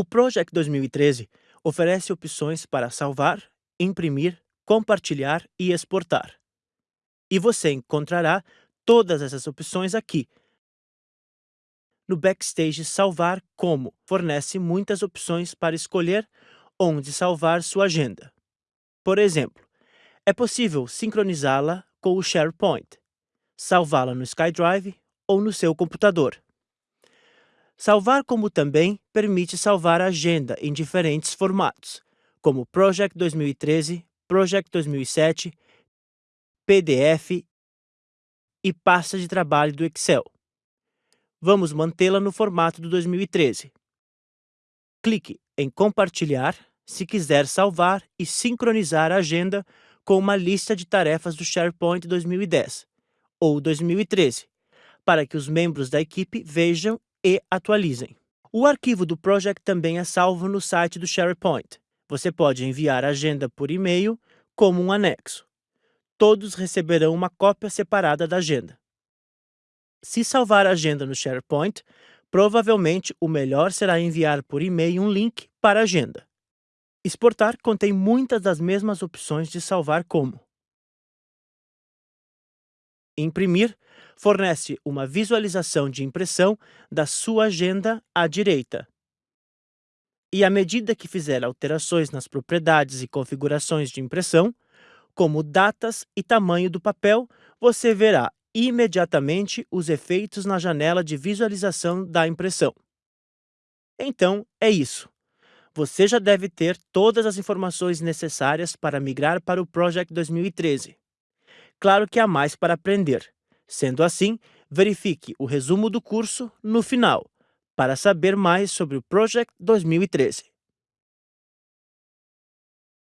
O Project 2013 oferece opções para salvar, imprimir, compartilhar e exportar. E você encontrará todas essas opções aqui. No Backstage Salvar Como fornece muitas opções para escolher onde salvar sua agenda. Por exemplo, é possível sincronizá-la com o SharePoint, salvá-la no SkyDrive ou no seu computador. Salvar como também permite salvar a agenda em diferentes formatos, como Project 2013, Project 2007, PDF e pasta de trabalho do Excel. Vamos mantê-la no formato do 2013. Clique em Compartilhar se quiser salvar e sincronizar a agenda com uma lista de tarefas do SharePoint 2010 ou 2013, para que os membros da equipe vejam e atualizem. O arquivo do Project também é salvo no site do SharePoint. Você pode enviar a agenda por e-mail como um anexo. Todos receberão uma cópia separada da agenda. Se salvar a agenda no SharePoint, provavelmente o melhor será enviar por e-mail um link para a agenda. Exportar contém muitas das mesmas opções de salvar como Imprimir fornece uma visualização de impressão da sua agenda à direita. E à medida que fizer alterações nas propriedades e configurações de impressão, como datas e tamanho do papel, você verá imediatamente os efeitos na janela de visualização da impressão. Então, é isso. Você já deve ter todas as informações necessárias para migrar para o Project 2013. Claro que há mais para aprender. Sendo assim, verifique o resumo do curso no final, para saber mais sobre o Project 2013.